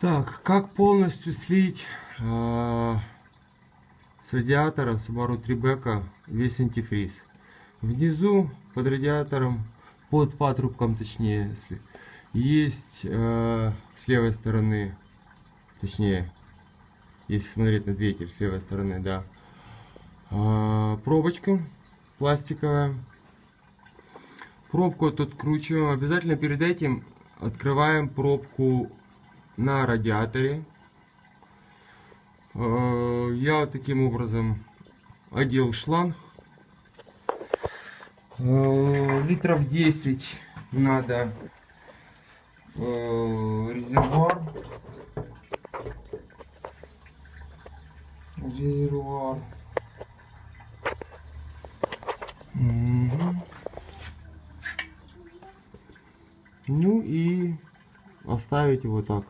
Так, как полностью слить э, с радиатора Subaru Tribeca весь антифриз? Внизу под радиатором, под патрубком точнее, если есть э, с левой стороны, точнее, если смотреть на двигатель с левой стороны, да, э, пробочка пластиковая. Пробку тут кручиваем. Обязательно перед этим открываем пробку на радиаторе. Э, Я таким образом одел шланг. Э, Литров 10 надо э, резервуар. Резервуар. Ну и оставить его так.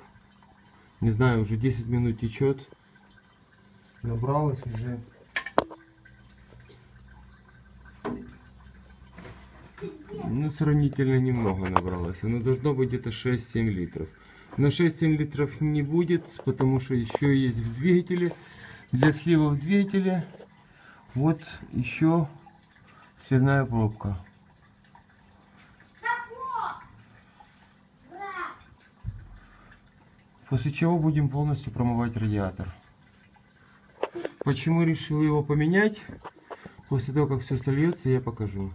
Не знаю, уже 10 минут течет. Набралось уже. Ну, сравнительно немного набралось. Оно должно быть где-то 6-7 литров. Но 6-7 литров не будет, потому что еще есть в двигателе. Для слива в двигателе вот еще сливная пробка. После чего будем полностью промывать радиатор. Почему решил его поменять? После того, как все сольется, я покажу.